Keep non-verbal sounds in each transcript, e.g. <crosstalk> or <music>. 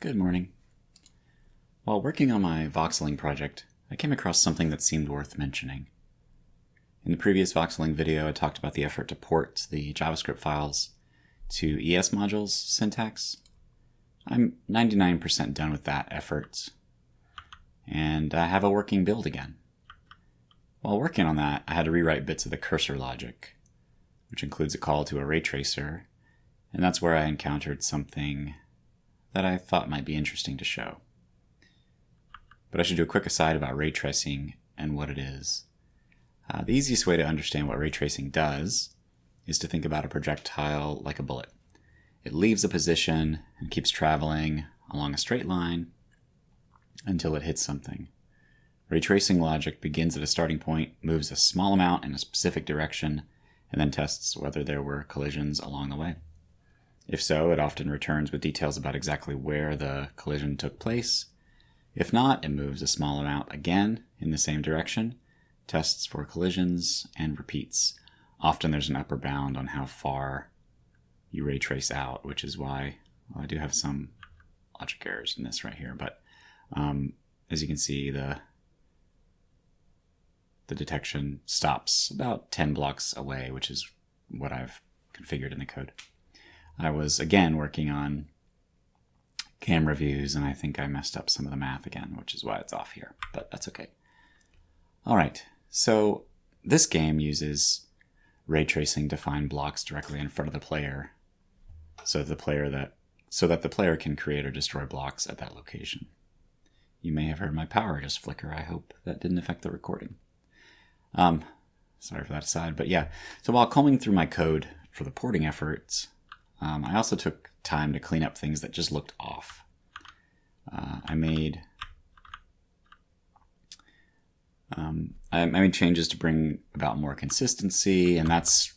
Good morning. While working on my voxeling project, I came across something that seemed worth mentioning. In the previous voxeling video, I talked about the effort to port the JavaScript files to ES modules syntax. I'm 99% done with that effort, and I have a working build again. While working on that, I had to rewrite bits of the cursor logic, which includes a call to a ray tracer, and that's where I encountered something that I thought might be interesting to show. But I should do a quick aside about ray tracing and what it is. Uh, the easiest way to understand what ray tracing does is to think about a projectile like a bullet. It leaves a position and keeps traveling along a straight line until it hits something. Ray tracing logic begins at a starting point, moves a small amount in a specific direction, and then tests whether there were collisions along the way. If so, it often returns with details about exactly where the collision took place. If not, it moves a small amount again in the same direction, tests for collisions, and repeats. Often there's an upper bound on how far you ray trace out, which is why well, I do have some logic errors in this right here. But um, as you can see, the the detection stops about 10 blocks away, which is what I've configured in the code. I was again working on camera views and I think I messed up some of the math again, which is why it's off here, but that's okay. All right, so this game uses ray tracing to find blocks directly in front of the player so the player that so that the player can create or destroy blocks at that location. You may have heard my power just flicker. I hope that didn't affect the recording. Um, sorry for that aside, but yeah. So while combing through my code for the porting efforts, um, I also took time to clean up things that just looked off. Uh, I made um, I, made changes to bring about more consistency, and that's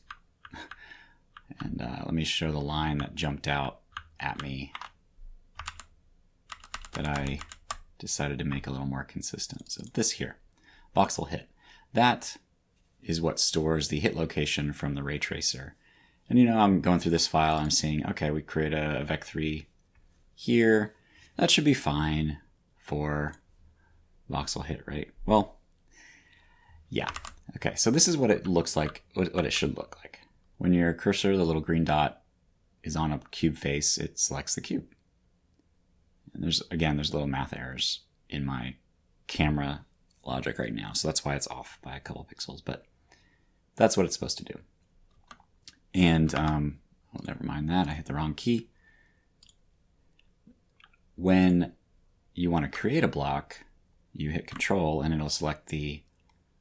and uh, let me show the line that jumped out at me that I decided to make a little more consistent. So this here, voxel hit, that is what stores the hit location from the ray tracer. And you know, I'm going through this file, I'm seeing, okay, we create a, vec3 here. That should be fine for voxel hit, right? Well, yeah. Okay, so this is what it looks like, what it should look like. When your cursor, the little green dot, is on a cube face, it selects the cube. And there's, again, there's little math errors in my camera logic right now, so that's why it's off by a couple pixels, but that's what it's supposed to do. And, um, well, never mind that, I hit the wrong key. When you want to create a block, you hit control and it'll select the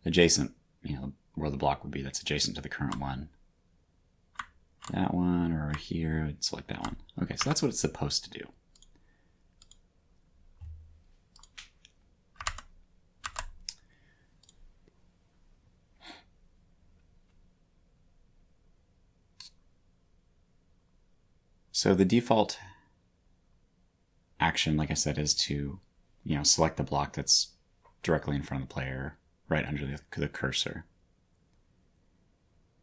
adjacent, you know, where the block would be that's adjacent to the current one. That one or here, select that one. Okay, so that's what it's supposed to do. So the default action, like I said, is to, you know, select the block that's directly in front of the player, right under the, the cursor.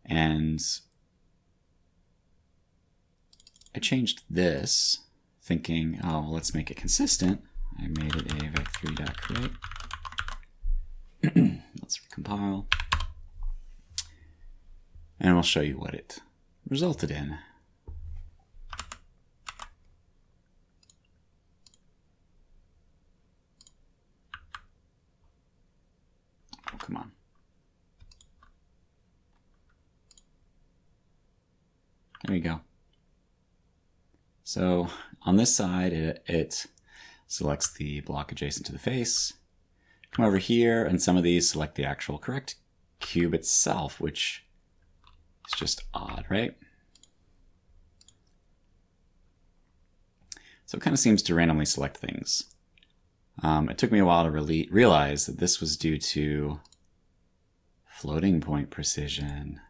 And I changed this, thinking, oh, well, let's make it consistent. I made it a vec3.create. <clears throat> let's recompile. And we'll show you what it resulted in. Come on. There we go. So on this side, it, it selects the block adjacent to the face. Come over here, and some of these select the actual correct cube itself, which is just odd, right? So it kind of seems to randomly select things. Um, it took me a while to really realize that this was due to Floating point precision.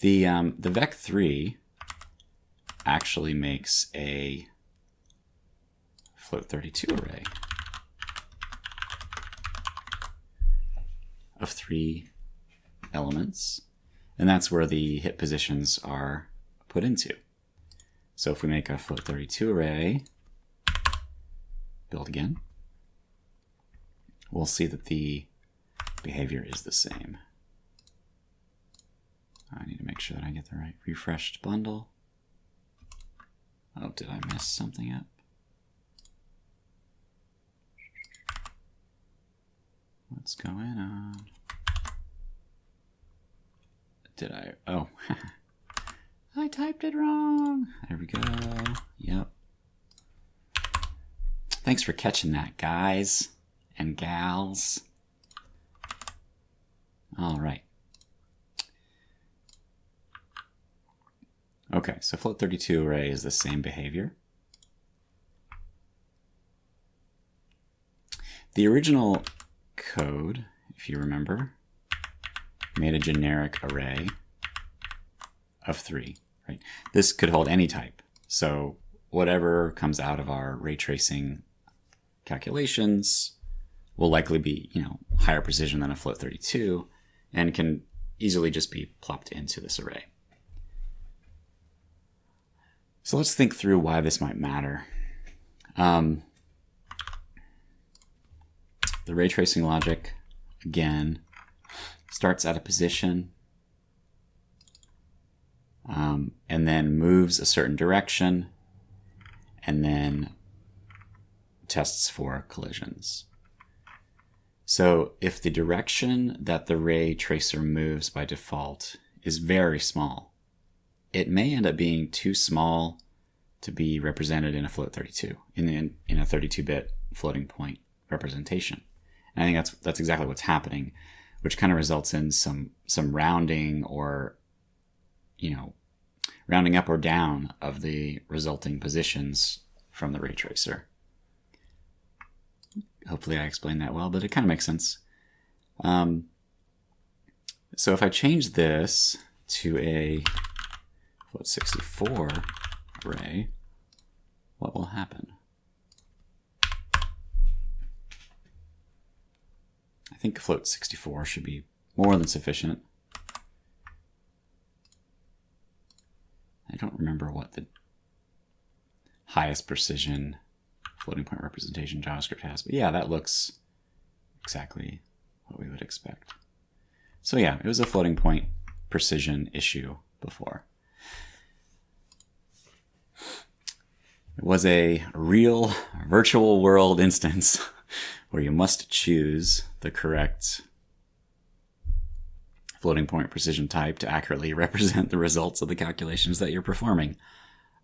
The, um, the VEC3 actually makes a float 32 array of three elements. And that's where the hit positions are put into. So if we make a float 32 array, build again, we'll see that the behavior is the same. I need to make sure that I get the right refreshed bundle. Oh, did I mess something up? What's going on? Did I? Oh, <laughs> I typed it wrong. There we go. Yep. Thanks for catching that, guys and gals. All right. Okay, so float 32 array is the same behavior. The original code, if you remember, made a generic array of three, right? This could hold any type. So whatever comes out of our ray tracing calculations will likely be, you know, higher precision than a float 32 and can easily just be plopped into this array. So let's think through why this might matter. Um, the ray tracing logic, again, starts at a position um, and then moves a certain direction and then tests for collisions. So if the direction that the ray tracer moves by default is very small, it may end up being too small to be represented in a float 32, in, in, in a 32-bit floating point representation. And I think that's that's exactly what's happening, which kind of results in some some rounding or, you know, rounding up or down of the resulting positions from the ray tracer. Hopefully I explained that well, but it kind of makes sense. Um, so if I change this to a float 64 array, what will happen? I think float 64 should be more than sufficient. I don't remember what the highest precision floating point representation JavaScript has, but yeah, that looks exactly what we would expect. So yeah, it was a floating point precision issue before. It was a real virtual world instance <laughs> where you must choose the correct floating point precision type to accurately <laughs> represent the results of the calculations that you're performing.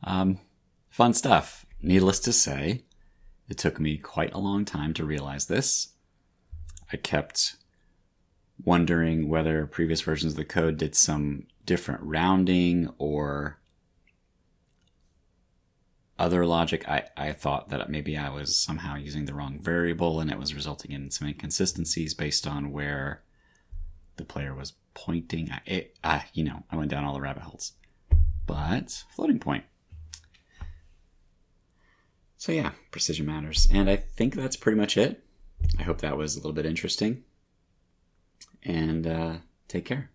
Um, fun stuff. Needless to say, it took me quite a long time to realize this. I kept wondering whether previous versions of the code did some different rounding or other logic, I, I thought that maybe I was somehow using the wrong variable and it was resulting in some inconsistencies based on where the player was pointing. I, it, I, you know, I went down all the rabbit holes. But floating point. So yeah, precision matters. And I think that's pretty much it. I hope that was a little bit interesting. And uh, take care.